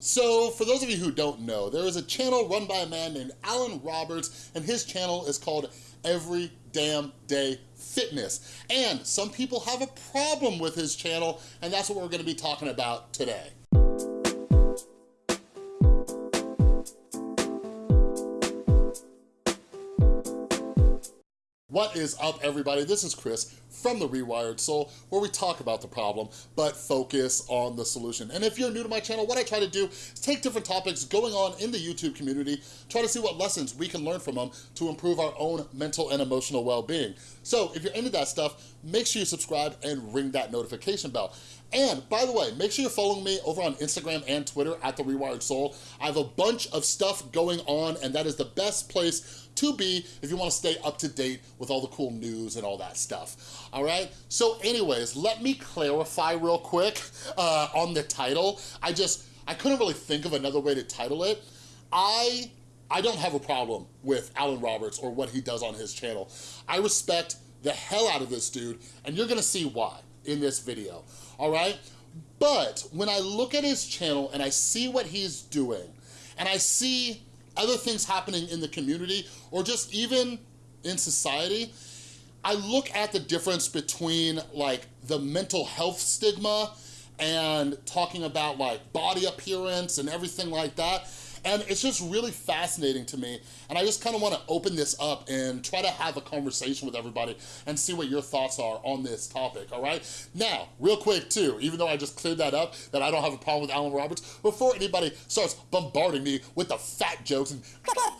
So, for those of you who don't know, there is a channel run by a man named Alan Roberts, and his channel is called Every Damn Day Fitness. And some people have a problem with his channel, and that's what we're gonna be talking about today. What is up, everybody? This is Chris from The Rewired Soul, where we talk about the problem, but focus on the solution. And if you're new to my channel, what I try to do is take different topics going on in the YouTube community, try to see what lessons we can learn from them to improve our own mental and emotional well-being. So if you're into that stuff, make sure you subscribe and ring that notification bell. And by the way, make sure you're following me over on Instagram and Twitter at The Rewired Soul. I have a bunch of stuff going on and that is the best place to be if you wanna stay up to date with all the cool news and all that stuff, all right? So anyways, let me clarify real quick uh, on the title. I just, I couldn't really think of another way to title it. I, I don't have a problem with Alan Roberts or what he does on his channel. I respect the hell out of this dude, and you're gonna see why in this video, all right? But when I look at his channel and I see what he's doing, and I see other things happening in the community or just even in society, I look at the difference between like the mental health stigma and talking about like body appearance and everything like that and it's just really fascinating to me. And I just kind of want to open this up and try to have a conversation with everybody and see what your thoughts are on this topic, all right? Now, real quick too, even though I just cleared that up, that I don't have a problem with Alan Roberts, before anybody starts bombarding me with the fat jokes and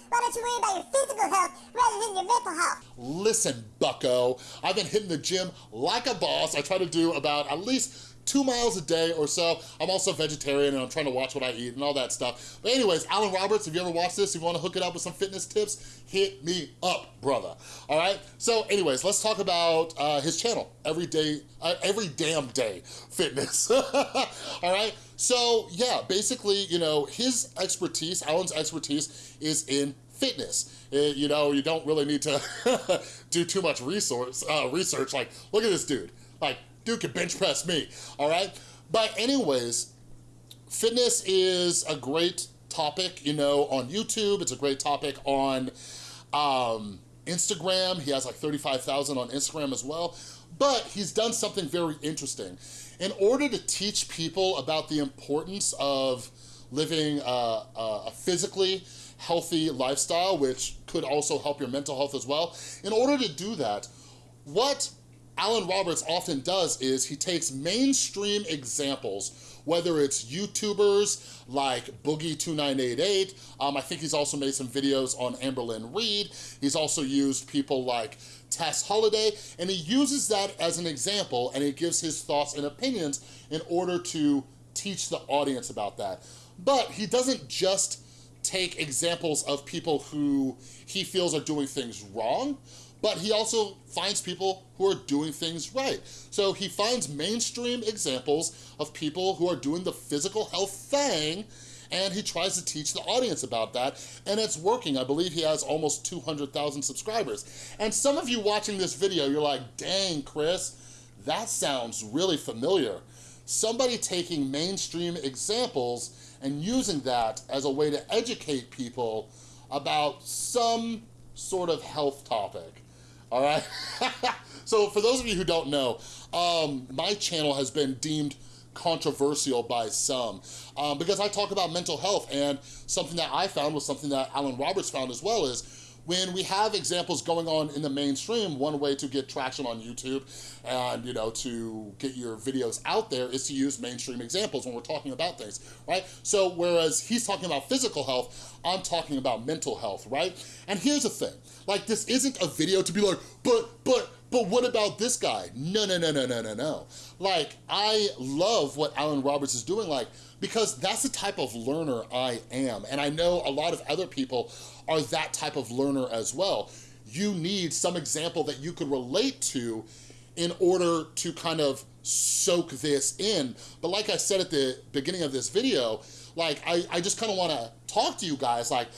why don't you worry about your physical health rather than your mental health? Listen, bucko, I've been hitting the gym like a boss. I try to do about at least two miles a day or so. I'm also vegetarian and I'm trying to watch what I eat and all that stuff. But anyways, Alan Roberts, if you ever watch this, if you wanna hook it up with some fitness tips, hit me up, brother. All right? So anyways, let's talk about uh, his channel, Every Day, uh, Every Damn Day Fitness. all right? So yeah, basically, you know, his expertise, Alan's expertise is in fitness. It, you know, you don't really need to do too much resource, uh, research. Like, look at this dude. Like, dude can bench press me, all right? But anyways, fitness is a great topic, you know, on YouTube. It's a great topic on um, Instagram. He has like 35,000 on Instagram as well. But he's done something very interesting. In order to teach people about the importance of living a, a physically healthy lifestyle, which could also help your mental health as well, in order to do that, what Alan Roberts often does is he takes mainstream examples, whether it's YouTubers like Boogie2988, um, I think he's also made some videos on Amberlynn Reed. he's also used people like Tess Holliday, and he uses that as an example and he gives his thoughts and opinions in order to teach the audience about that. But he doesn't just take examples of people who he feels are doing things wrong, but he also finds people who are doing things right. So he finds mainstream examples of people who are doing the physical health thing and he tries to teach the audience about that, and it's working. I believe he has almost 200,000 subscribers. And some of you watching this video, you're like, dang, Chris, that sounds really familiar. Somebody taking mainstream examples and using that as a way to educate people about some sort of health topic all right? so for those of you who don't know, um, my channel has been deemed controversial by some um, because I talk about mental health and something that I found was something that Alan Roberts found as well is when we have examples going on in the mainstream, one way to get traction on YouTube and, you know, to get your videos out there is to use mainstream examples when we're talking about things, right? So whereas he's talking about physical health, I'm talking about mental health, right? And here's the thing, like this isn't a video to be like, but, but, but what about this guy? No, no, no, no, no, no, no. Like, I love what Alan Roberts is doing, like, because that's the type of learner I am. And I know a lot of other people are that type of learner as well. You need some example that you could relate to in order to kind of soak this in. But like I said at the beginning of this video, like I, I just kind of want to talk to you guys. Like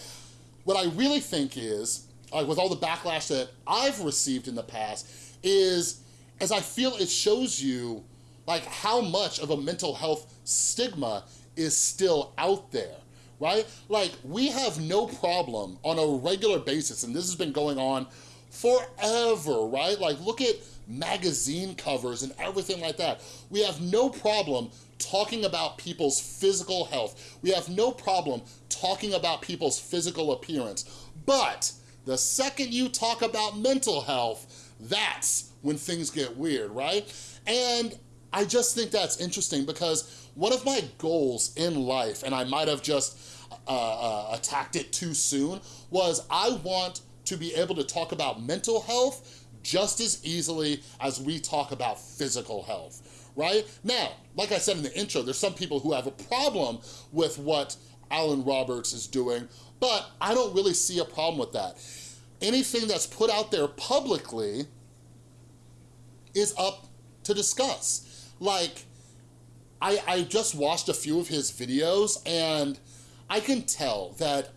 what I really think is, like with all the backlash that I've received in the past, is as I feel it shows you like how much of a mental health stigma is still out there, right? Like, we have no problem on a regular basis, and this has been going on forever, right? Like, look at magazine covers and everything like that. We have no problem talking about people's physical health. We have no problem talking about people's physical appearance. But the second you talk about mental health, that's when things get weird, right? And I just think that's interesting because one of my goals in life, and I might have just uh, uh, attacked it too soon, was I want to be able to talk about mental health just as easily as we talk about physical health, right? Now, like I said in the intro, there's some people who have a problem with what Alan Roberts is doing, but I don't really see a problem with that. Anything that's put out there publicly is up to discuss. Like, I, I just watched a few of his videos and I can tell that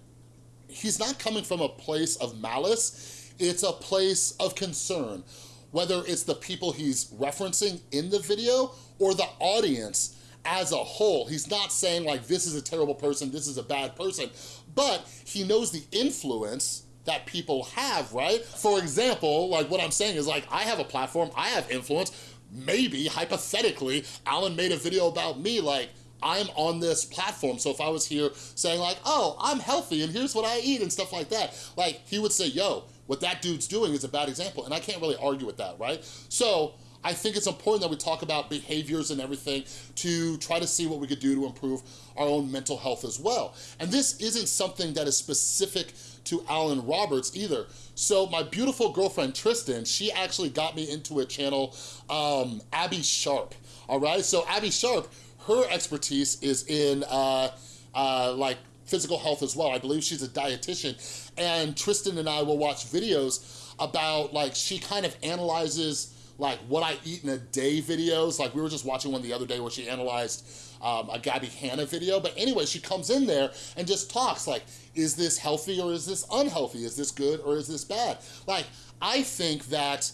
he's not coming from a place of malice, it's a place of concern. Whether it's the people he's referencing in the video or the audience as a whole. He's not saying like, this is a terrible person, this is a bad person, but he knows the influence that people have, right? For example, like what I'm saying is like, I have a platform, I have influence, maybe, hypothetically, Alan made a video about me, like, I'm on this platform, so if I was here saying like, oh, I'm healthy and here's what I eat and stuff like that, like, he would say, yo, what that dude's doing is a bad example, and I can't really argue with that, right? So, I think it's important that we talk about behaviors and everything to try to see what we could do to improve our own mental health as well. And this isn't something that is specific to Alan Roberts either. So my beautiful girlfriend Tristan, she actually got me into a channel, um, Abbey Sharp, all right? So Abbey Sharp, her expertise is in uh, uh, like physical health as well. I believe she's a dietitian. And Tristan and I will watch videos about like, she kind of analyzes like what I eat in a day videos. Like we were just watching one the other day where she analyzed um, a Gabby Hanna video. But anyway, she comes in there and just talks like, is this healthy or is this unhealthy? Is this good or is this bad? Like, I think that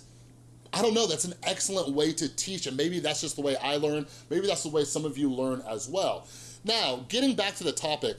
I don't know, that's an excellent way to teach and maybe that's just the way I learn. Maybe that's the way some of you learn as well. Now, getting back to the topic.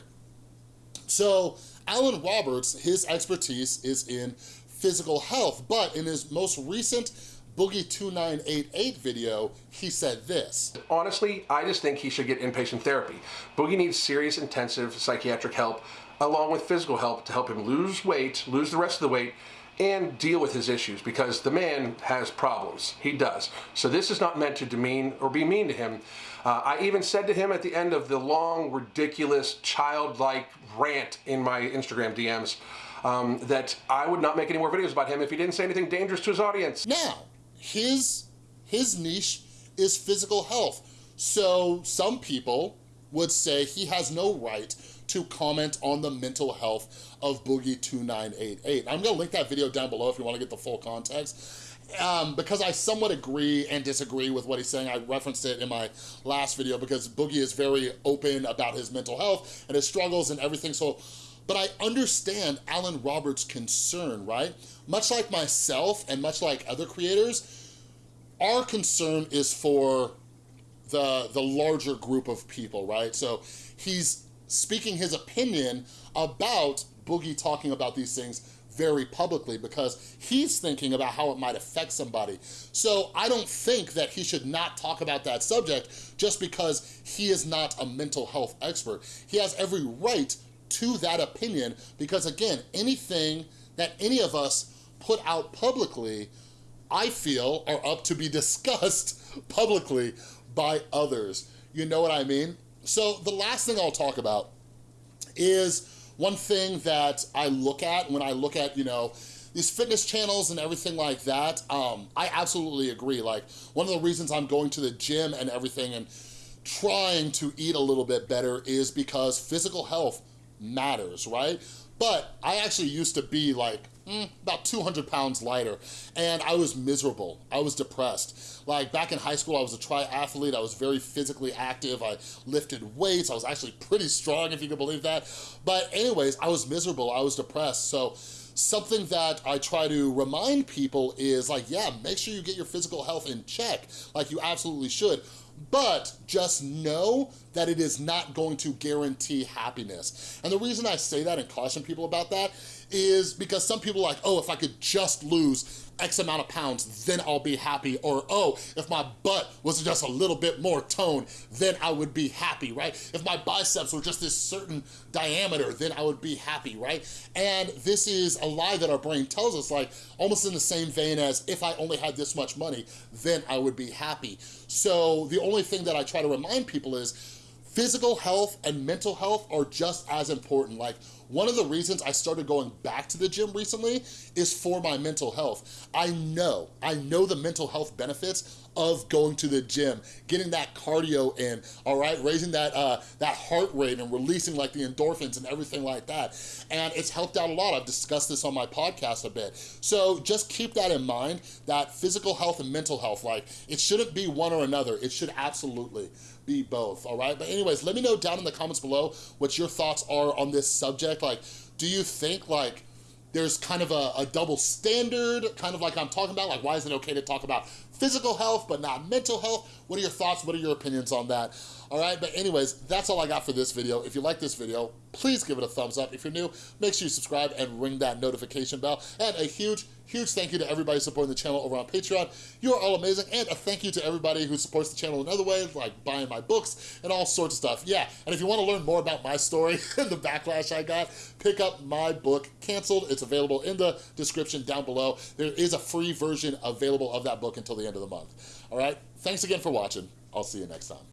So Alan Roberts, his expertise is in physical health, but in his most recent Boogie2988 video, he said this. Honestly, I just think he should get inpatient therapy. Boogie needs serious intensive psychiatric help along with physical help to help him lose weight, lose the rest of the weight, and deal with his issues because the man has problems. He does. So this is not meant to demean or be mean to him. Uh, I even said to him at the end of the long, ridiculous, childlike rant in my Instagram DMs um, that I would not make any more videos about him if he didn't say anything dangerous to his audience. Now, his, his niche is physical health. So some people would say he has no right to comment on the mental health of Boogie2988. I'm gonna link that video down below if you wanna get the full context. Um, because I somewhat agree and disagree with what he's saying. I referenced it in my last video because Boogie is very open about his mental health and his struggles and everything. So, but I understand Alan Roberts' concern, right? Much like myself and much like other creators, our concern is for the, the larger group of people, right? So he's speaking his opinion about Boogie talking about these things very publicly because he's thinking about how it might affect somebody. So I don't think that he should not talk about that subject just because he is not a mental health expert. He has every right to that opinion because again, anything that any of us put out publicly, I feel are up to be discussed publicly by others. You know what I mean? So the last thing I'll talk about is one thing that I look at when I look at, you know, these fitness channels and everything like that, um, I absolutely agree. Like, one of the reasons I'm going to the gym and everything and trying to eat a little bit better is because physical health matters, right? But I actually used to be like mm, about 200 pounds lighter and I was miserable. I was depressed. Like back in high school, I was a triathlete. I was very physically active. I lifted weights. I was actually pretty strong, if you can believe that. But anyways, I was miserable. I was depressed. So something that I try to remind people is like, yeah, make sure you get your physical health in check, like you absolutely should. But just know that it is not going to guarantee happiness. And the reason I say that and caution people about that is because some people are like, oh, if I could just lose X amount of pounds, then I'll be happy. Or, oh, if my butt was just a little bit more toned, then I would be happy, right? If my biceps were just this certain diameter, then I would be happy, right? And this is a lie that our brain tells us, like almost in the same vein as if I only had this much money, then I would be happy. So the only thing that I try to remind people is physical health and mental health are just as important. Like one of the reasons I started going back to the gym recently is for my mental health. I know, I know the mental health benefits of going to the gym, getting that cardio in, all right, raising that uh, that heart rate and releasing like the endorphins and everything like that. And it's helped out a lot. I've discussed this on my podcast a bit. So just keep that in mind, that physical health and mental health, like it shouldn't be one or another. It should absolutely be both, all right? But anyways, let me know down in the comments below what your thoughts are on this subject. Like, do you think like there's kind of a, a, double standard, kind of like I'm talking about, like why is it okay to talk about physical health but not mental health? What are your thoughts? What are your opinions on that? All right, but anyways, that's all I got for this video. If you like this video, please give it a thumbs up. If you're new, make sure you subscribe and ring that notification bell. And a huge, huge thank you to everybody supporting the channel over on Patreon. You are all amazing. And a thank you to everybody who supports the channel in other ways, like buying my books and all sorts of stuff. Yeah, and if you want to learn more about my story and the backlash I got, pick up my book, Canceled. It's available in the description down below. There is a free version available of that book until the end of the month. All right, thanks again for watching. I'll see you next time.